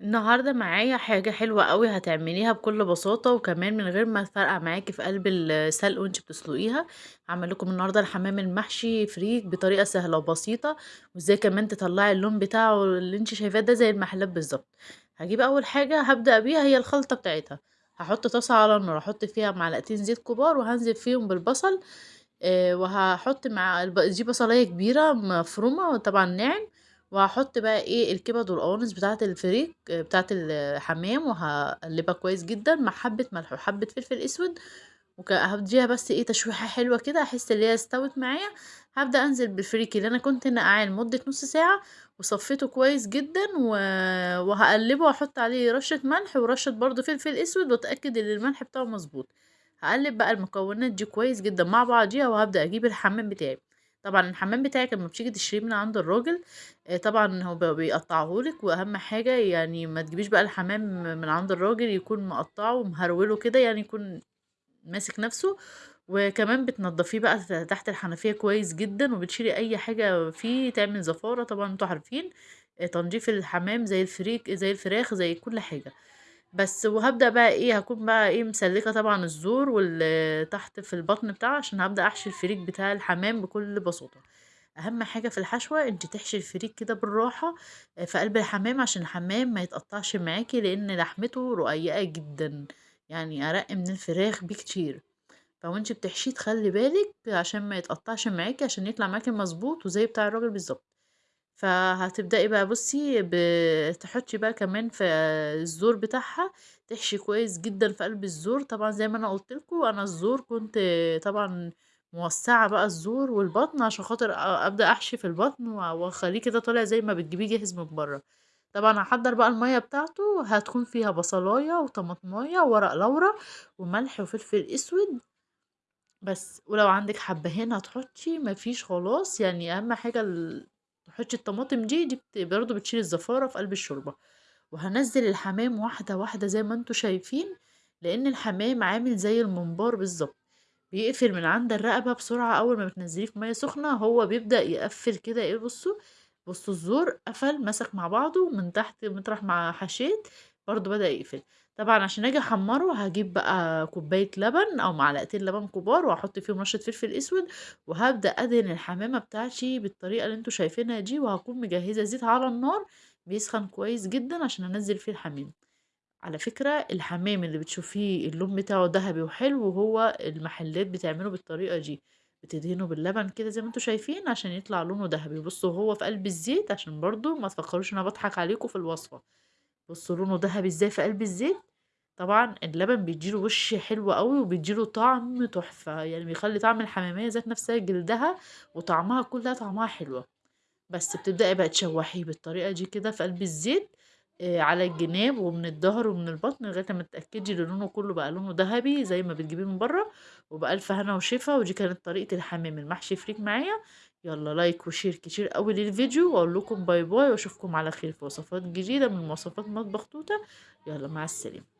النهارده معايا حاجة حلوة أوي هتعمليها بكل بساطة، وكمان من غير ما تفرقع معاكِ في قلب السلق وأنتِ بتسلقيها، هاعمل لكم النهارده الحمام المحشي فريك بطريقة سهلة وبسيطة، وإزاي كمان تطلّعي اللون بتاعه اللي أنتِ شايفاه ده زي المحلات بالضبط. هاجيب أول حاجة هابدأ بيها هي الخلطة بتاعتها، هاحط طاسة على النار، هاحط فيها معلقتين زيت كبار وهانزل فيهم بالبصل، آآ وهاحط مع دي بصلاية كبيرة مفرومة طبعًا ناعم، وهاحط بقى إيه الكبد والقوانص بتاعة الفريك بتاعة الحمام، وهاقلّبها كويس جدًا مع حبة ملح وحبة فلفل أسود، وكده هادّيها بس إيه تشويحة حلوة كده أحس اللي هي استوت معايا، هابدأ أنزل بالفريك اللي أنا كنت ناقعاه لمدة نُص ساعة، وصفيته كويس جدًا، و وأحط عليه رشة ملح ورشة برضه فلفل أسود، وأتأكد إن الملح بتاعه مضبوط. هاقلّب بقى المكونات دي كويس جدًا مع بعضيها، وهابدأ أجيب الحمام بتاعي. طبعًا الحمام بتاعِك لمّا بتيجي تشتريه من عند الراجل آآ طبعًا هو ب بيقطّعه لِك، وأهم حاجة يعني ما تجيبيش بقى الحمام من عند الراجل يكون مقطّعه ومهروله كده، يعني يكون ماسك نَفْسه، وكمان بتنضّفيه بقى تحت الحنفية كويس جدًا، وبتشيلي أي حاجة فيه تعمل زفارة، طبعًا أنتم عارفين آآ تنضيف الحمام زي الفريك زي الفراخ زي كل حاجة. بس وهابدأ بقى إيه، هاكون بقى إيه مسلّكة طبعًا الزور وال تحت في البطن بتاعه عشان هابدأ أحشي الفريك بتاع الحمام بكل بساطة. أهم حاجة في الحشوة أنتِ تحشي الفريك كده بالراحة آآ في قلب الحمام عشان الحمام ما يتقطّعش معاكِ، لإن لحمته رقيقة جدًا، يعني أرَق من الفراخ بكتير. فوأنتِ بتحشيه تخلّي بالِك عشان ما يتقطّعش معاكِ، عشان يطلع معاكِ مضبوط وزي بتاع الراجل بالضبط. فهتبدئي بقى بُصّي ب تحطّي بقى كمان في الزور بتاعها، تحشي كويس جدًا في قلب الزور، طبعًا زي ما أنا قُلت لكم أنا الزور كنت طبعًا موسّعة بقى الزور والبطن عشان خاطر أبدأ أحشي في البطن و واخلّيه كده طالع زي ما بتجيبيه جاهز من برّه. طبعًا هاحضّر بقى المَيّة بتاعته، هتكون فيها بصلاية وطماطماية وورق لورا وملح وفلفل أسود بس، ولو عندِك حبّهان هتحطّي، ما فيش خلاص، يعني أهم حاجة ال تحطّي الطماطم دي، دي برضه بتشيل الزفارة في قلب الشوربة، وهانزّل الحمام واحدة، واحدة زي ما أنتم شايفين، لإن الحمام عامل زي الممبار بالضبط، بيقفل من عند الرقبة بسرعة أول ما بتنزّليه في مَيّة سخنة، هو بيبدأ يقفّل كده إيه بُصّوا، بُصّوا الزور قفل مسك مع بعضه من تحت مطرح ما حشيت برضه بدأ يقفل. طبعًا عشان آجي أحمّره هاجيب بقى كوباية لبن أو معلقتين لبن كبار وهاحط فيهم رشة فلفل أسود، وهابدأ أدهن الحمامة بتاعتي بالطريقة اللي أنتم شايفينها دي، وهاكون مجهّزة زيت على النار بيسخن كويس جدًا عشان أنزّل فيه الحمام. على فكرة الحمام اللي بتشوفيه اللون بتاعه دهبي وحلو هو المحلات بتعمله بالطريقة دي، بتدهنه باللبن كده زي ما أنتم شايفين عشان يطلع لونه دهبي، بُصّوا وهو في قلب الزيت عشان برضه ما تفكّروش إن أنا باضحك عليكم في الوصفة، بُصّوا لونه دهبي إزاي في قلب الزيت. طبعًا اللبن بيدّي له وِش حلو أوي، وبيدّي له طعم تحفة، يعني بيخلّي طعم الحمامية ذات نفسها جلدها وطعمها كلّها طعمها حلوة. بس بتبدئي بقى تشوّحيه بالطريقة دي كده في قلب الزيت آآ على الجناب ومن الضهر ومن البطن لغاية أمّا تتأكدي إن لونه كلّه بقى لونه دهبي زي ما بتجيبيه من برّه، وبألف هنا وشفا، ودي كانت طريقة الحمام المحشي فريك معايا. يالّا like و share كتير أوي للفيديو، وأقول لكم bye bye وأشوفكم على خير في وصفات جديدة من وصفات مطبخ توتة، يالّا مع السلامة.